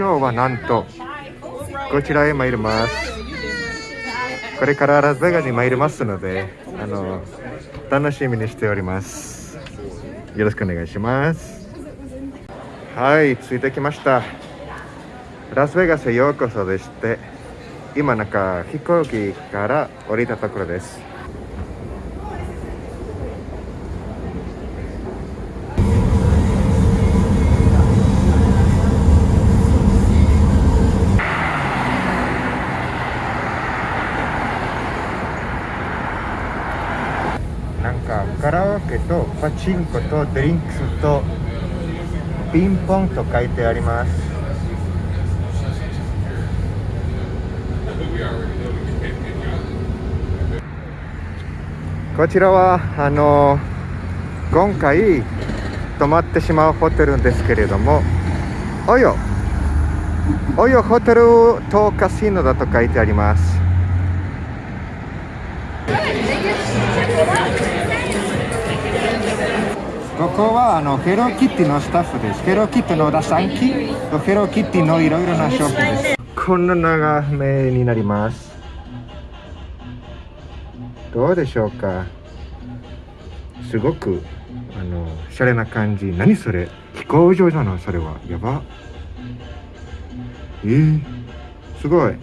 今日はなんとこちらへ参ります。これからラスベガスに参りますのであの楽しみにしております。よろしくお願いします。はい着いてきました。ラスベガスへようこそでして今なんか飛行機から降りたところです。かカラオケとパチンコとドリンクスとピンポンと書いてあります。こちらはあの今回泊まってしまうホテルですけれどもおよおよホテルとカシノだと書いてあります。ここはあのヘローキティのスタッフです。ヘローキティのラサンキとヘローキティのいろいろな商品です。こんな長めになります。どうでしょうか？すごくあのシャレな感じ。何それ？飛行場なのそれは？やば？えー、すごい。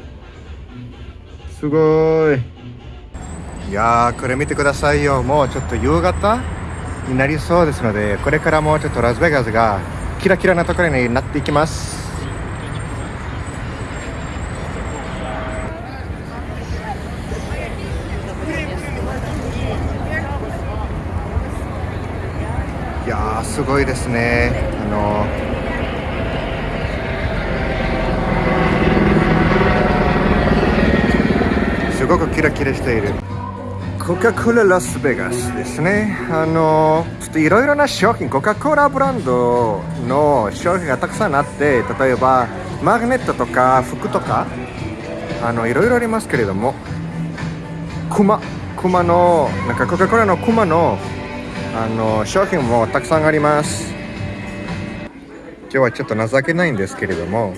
すごい。いやー、これ見てくださいよ。もうちょっと夕方？になりそうですのでこれからもうちょっとラスベガスがキラキラなところになっていきます。いやーすごいですね。あのすごくキラキラしている。コカ・コーララスベガスですね。あの、ちょっといろいろな商品、コカ・コーラブランドの商品がたくさんあって、例えばマグネットとか服とか、あの、いろいろありますけれども、クマ、クマの、なんかコカ・コーラのクマの、あの、商品もたくさんあります。今日はちょっと情けないんですけれども、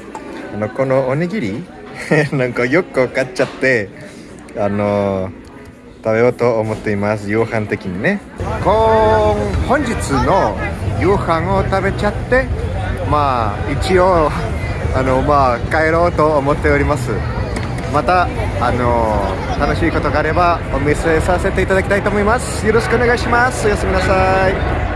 あの、このおにぎり、なんかよく買っちゃって、あの、食べようと思っています。夕飯的にね。今本日の夕飯を食べちゃってまあ一応あのまあ帰ろうと思っております。またあの楽しいことがあればお見せさせていただきたいと思います。よろしくお願いします。おやすみなさい。